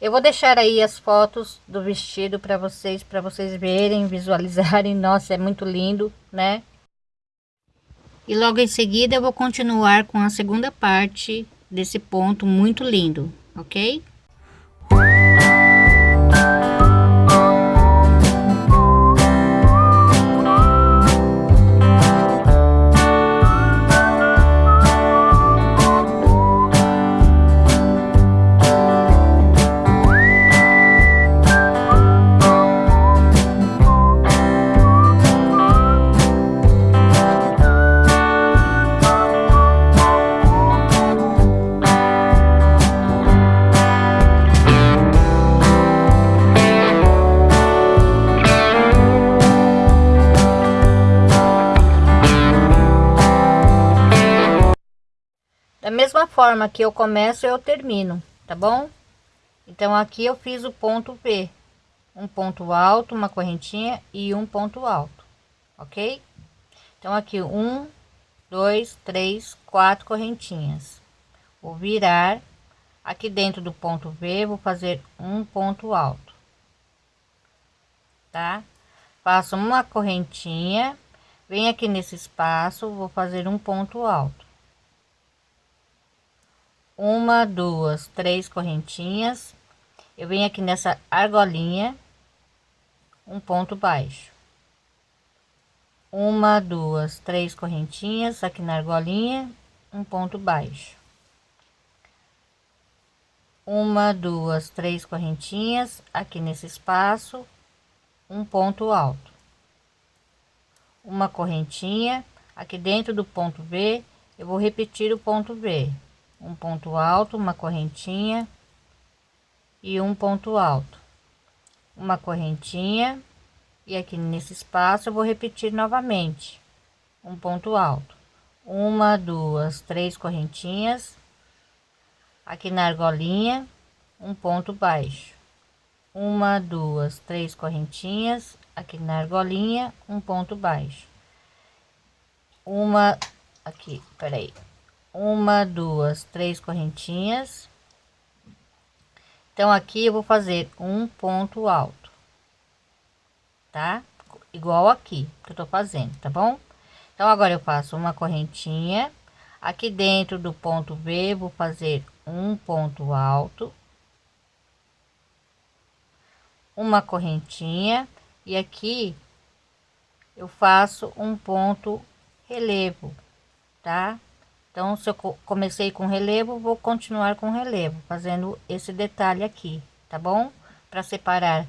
Eu vou deixar aí as fotos do vestido para vocês, para vocês verem, visualizarem. Nossa, é muito lindo, né? E logo em seguida eu vou continuar com a segunda parte desse ponto muito lindo, ok? Mesma forma que eu começo, eu termino, tá bom? Então, aqui eu fiz o ponto V. Um ponto alto, uma correntinha e um ponto alto, ok? Então, aqui, um, dois, três, quatro correntinhas. Vou virar. Aqui dentro do ponto V, vou fazer um ponto alto. Tá? Faço uma correntinha. Vem aqui nesse espaço, vou fazer um ponto alto uma duas três correntinhas. Eu venho aqui nessa argolinha um ponto baixo. Uma duas três correntinhas aqui na argolinha um ponto baixo. Uma duas três correntinhas aqui nesse espaço um ponto alto. Uma correntinha aqui dentro do ponto V eu vou repetir o ponto V um ponto alto, uma correntinha e um ponto alto, uma correntinha e aqui nesse espaço eu vou repetir novamente. Um ponto alto, uma, duas, três correntinhas, aqui na argolinha, um ponto baixo, uma, duas, três correntinhas, aqui na argolinha, um ponto baixo, uma, aqui, peraí, uma duas três correntinhas. Então aqui eu vou fazer um ponto alto tá? Igual aqui que eu tô fazendo tá bom? Então agora eu faço uma correntinha. Aqui dentro do ponto V vou fazer um ponto alto. Uma correntinha. E aqui eu faço um ponto relevo tá então, se eu comecei com relevo, vou continuar com relevo, fazendo esse detalhe aqui, tá bom? Para separar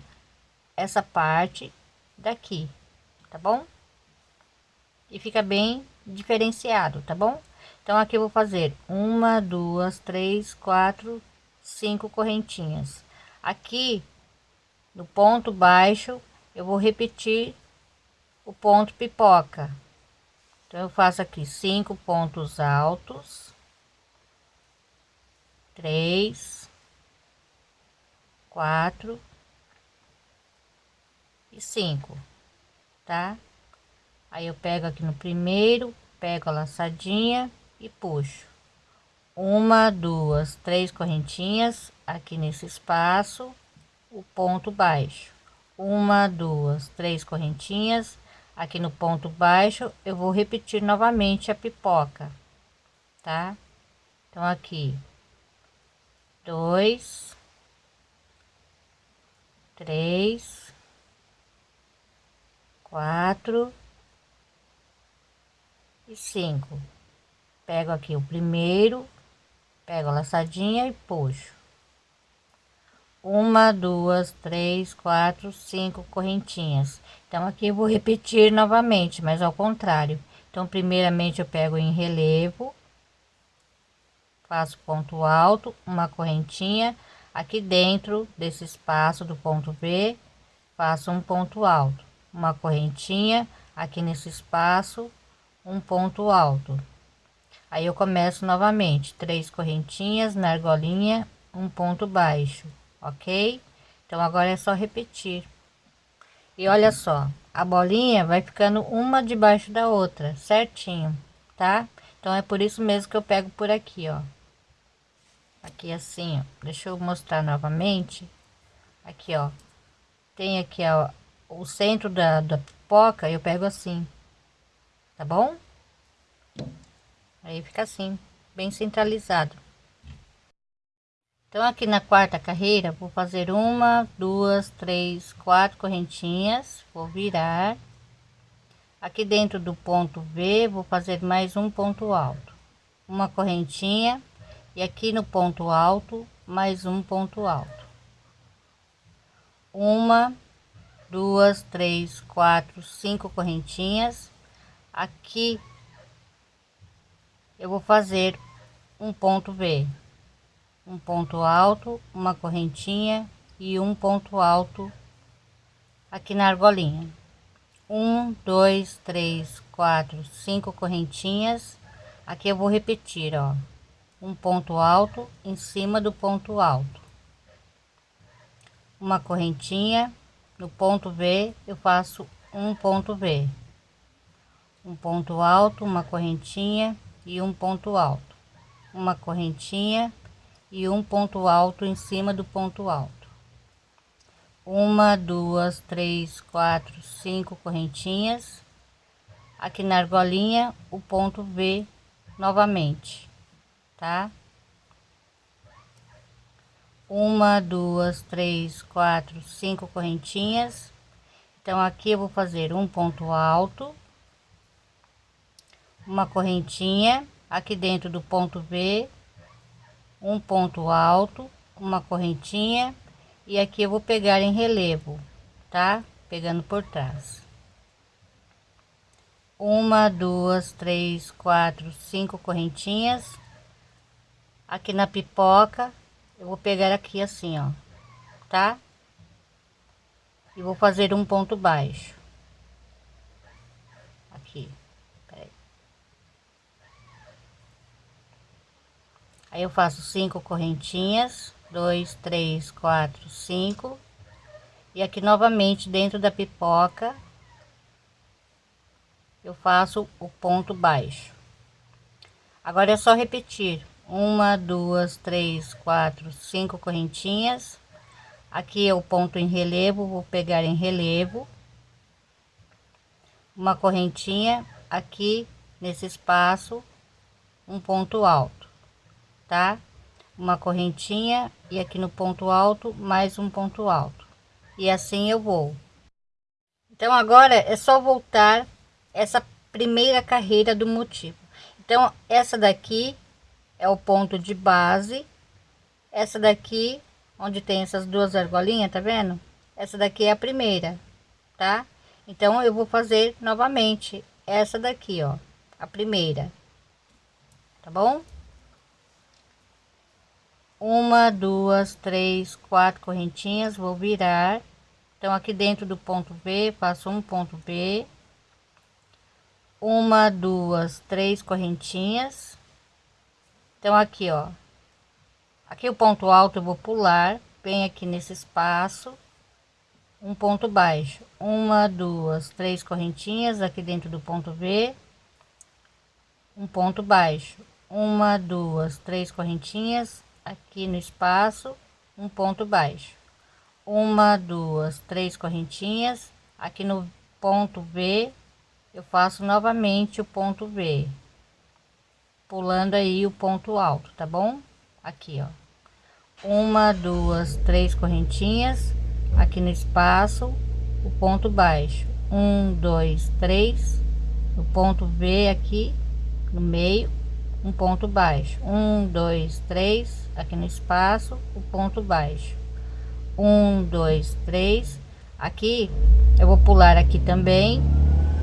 essa parte daqui, tá bom? E fica bem diferenciado, tá bom? Então, aqui eu vou fazer uma, duas, três, quatro, cinco correntinhas. Aqui, no ponto baixo, eu vou repetir o ponto pipoca então, eu faço aqui cinco pontos altos, três, quatro. E cinco, tá? Aí eu pego aqui no primeiro, pego a laçadinha e puxo. Uma, duas, três correntinhas aqui nesse espaço, o ponto baixo, uma, duas, três correntinhas aqui no ponto baixo eu vou repetir novamente a pipoca tá? Então aqui dois três quatro e cinco. Pego aqui o primeiro pego a laçadinha e puxo uma duas três quatro cinco correntinhas. Então aqui eu vou repetir novamente mas ao contrário. Então primeiramente eu pego em relevo faço ponto alto uma correntinha. Aqui dentro desse espaço do ponto V faço um ponto alto uma correntinha. Aqui nesse espaço um ponto alto. Aí eu começo novamente. Três correntinhas na argolinha um ponto baixo ok? Então agora é só repetir. E olha só, a bolinha vai ficando uma debaixo da outra, certinho, tá? Então é por isso mesmo que eu pego por aqui, ó. aqui assim, ó. Deixa eu mostrar novamente. Aqui, ó. Tem aqui, ó, o centro da, da pipoca, eu pego assim. Tá bom? Aí fica assim, bem centralizado. Então, aqui na quarta carreira, vou fazer uma, duas, três, quatro correntinhas. Vou virar. Aqui dentro do ponto V, vou fazer mais um ponto alto. Uma correntinha e aqui no ponto alto mais um ponto alto uma duas três quatro cinco correntinhas aqui eu vou fazer um ponto V um ponto alto uma correntinha e um ponto alto aqui na argolinha. Um dois três quatro cinco correntinhas. Aqui eu vou repetir ó. Um ponto alto em cima do ponto alto. Uma correntinha no ponto V eu faço um ponto V. Um ponto alto uma correntinha e um ponto alto. Uma correntinha e um ponto alto em cima do ponto alto. Uma duas três quatro cinco correntinhas. Aqui na argolinha o ponto V novamente tá? Uma duas três quatro cinco correntinhas. Então aqui eu vou fazer um ponto alto uma correntinha. Aqui dentro do ponto V um ponto alto uma correntinha e aqui eu vou pegar em relevo tá? Pegando por trás. Uma duas três quatro cinco correntinhas. Aqui na pipoca eu vou pegar aqui assim ó tá? E vou fazer um ponto baixo aqui aí. Aí eu faço cinco correntinhas dois três quatro cinco. E aqui novamente dentro da pipoca eu faço o ponto baixo. Agora é só repetir. Uma duas três quatro cinco correntinhas. Aqui é o ponto em relevo vou pegar em relevo. Uma correntinha aqui nesse espaço um ponto alto tá? Uma correntinha e aqui no ponto alto mais um ponto alto. E assim eu vou. Então agora é só voltar essa primeira carreira do motivo. Então essa daqui é o ponto de base. Essa daqui onde tem essas duas argolinhas tá vendo? Essa daqui é a primeira tá? Então eu vou fazer novamente essa daqui ó a primeira. Tá bom uma duas três quatro correntinhas vou virar. Então aqui dentro do ponto V faço um ponto B uma duas três correntinhas. Então aqui ó. Aqui o ponto alto eu vou pular bem aqui nesse espaço. Um ponto baixo. Uma duas três correntinhas aqui dentro do ponto V. Um ponto baixo. Uma duas três correntinhas aqui no espaço um ponto baixo uma duas três correntinhas aqui no ponto V eu faço novamente o ponto V pulando aí o ponto alto, tá bom? Aqui, ó. Uma, duas, três correntinhas aqui no espaço, o ponto baixo. Um, dois, três, o ponto V aqui no meio, um ponto baixo. Um, dois, três, aqui no espaço, o ponto baixo. Um, dois, três. Aqui eu vou pular aqui também,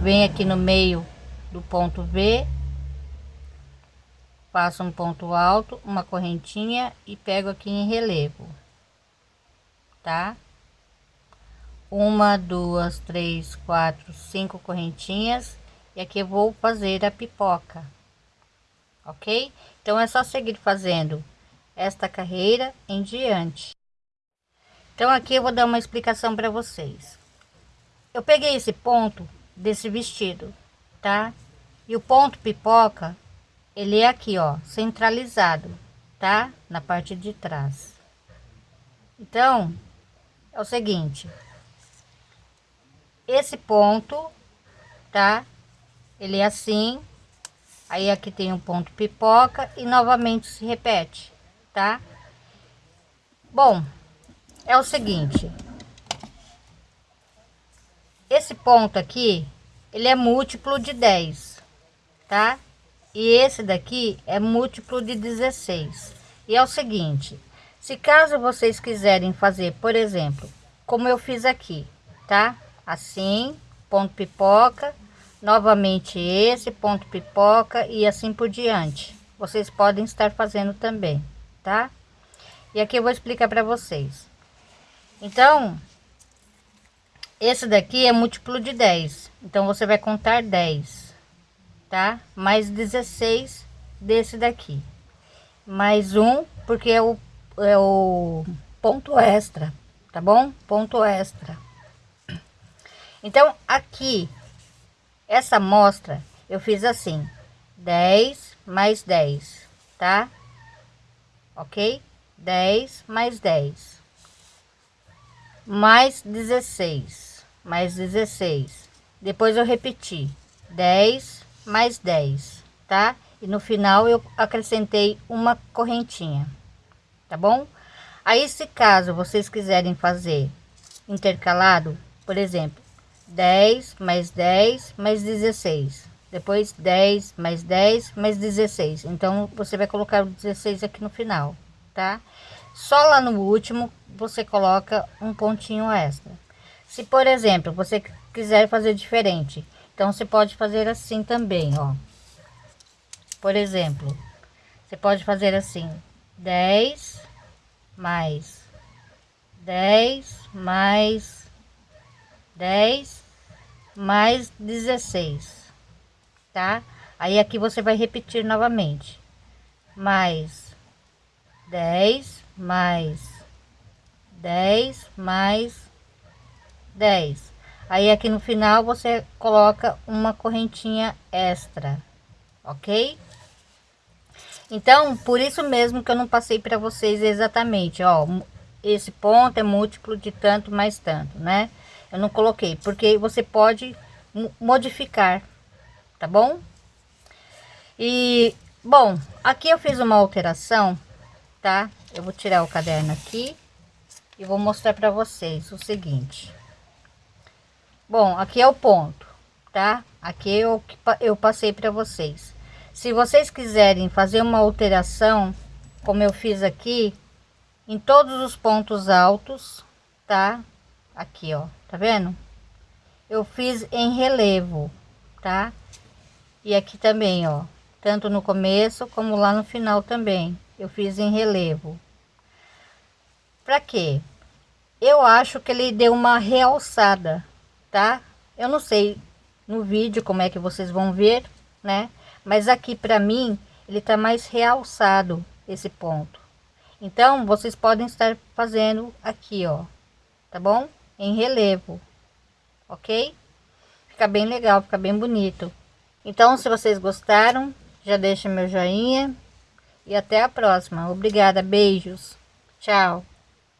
vem aqui no meio do ponto V faço um ponto alto uma correntinha e pego aqui em relevo tá uma duas três quatro cinco correntinhas e aqui eu vou fazer a pipoca ok então é só seguir fazendo esta carreira em diante então aqui eu vou dar uma explicação para vocês eu peguei esse ponto desse vestido tá e o ponto pipoca ele é aqui ó centralizado tá? Na parte de trás. Então, é o seguinte. Esse ponto, tá? Ele é assim. Aí aqui tem um ponto pipoca e novamente se repete, tá? Bom, é o seguinte. Esse ponto aqui, ele é múltiplo de 10, tá? E esse daqui é múltiplo de 16. E é o seguinte, se caso vocês quiserem fazer, por exemplo, como eu fiz aqui, tá? Assim, ponto pipoca, novamente esse ponto pipoca e assim por diante. Vocês podem estar fazendo também, tá? E aqui eu vou explicar para vocês. Então, esse daqui é múltiplo de 10. Então, você vai contar 10 tá? Mais 16 desse daqui. Mais um, porque é o, é o ponto extra, tá bom? Ponto extra. Então, aqui, essa amostra, eu fiz assim, 10 mais 10, tá? Ok? 10 mais 10. Mais 16. Mais 16. Depois eu repeti. 10 mais 10, tá? E no final eu acrescentei uma correntinha, tá bom? Aí, se caso vocês quiserem fazer intercalado, por exemplo, 10 mais 10 mais 16, depois 10 mais 10 mais 16. Então, você vai colocar o 16 aqui no final, tá? Só lá no último você coloca um pontinho extra. Se, por exemplo, você quiser fazer diferente, então, você pode fazer assim também, ó. Por exemplo, você pode fazer assim, 10 mais 10 mais 10 mais 16, tá? Aí aqui você vai repetir novamente, mais 10 mais 10 mais 10 Aí aqui no final você coloca uma correntinha extra, ok? Então, por isso mesmo que eu não passei para vocês exatamente, ó, esse ponto é múltiplo de tanto mais tanto, né? Eu não coloquei, porque você pode modificar, tá bom? E, bom, aqui eu fiz uma alteração, tá? Eu vou tirar o caderno aqui e vou mostrar para vocês o seguinte. Bom, aqui é o ponto, tá? Aqui eu, eu passei para vocês. Se vocês quiserem fazer uma alteração, como eu fiz aqui, em todos os pontos altos, tá? Aqui, ó, tá vendo? Eu fiz em relevo, tá? E aqui também, ó, tanto no começo como lá no final também, eu fiz em relevo. Para quê? Eu acho que ele deu uma realçada tá? Eu não sei no vídeo como é que vocês vão ver, né? Mas aqui para mim, ele tá mais realçado esse ponto. Então, vocês podem estar fazendo aqui, ó, tá bom? Em relevo, ok? Fica bem legal, fica bem bonito. Então, se vocês gostaram, já deixa meu joinha e até a próxima. Obrigada, beijos, tchau.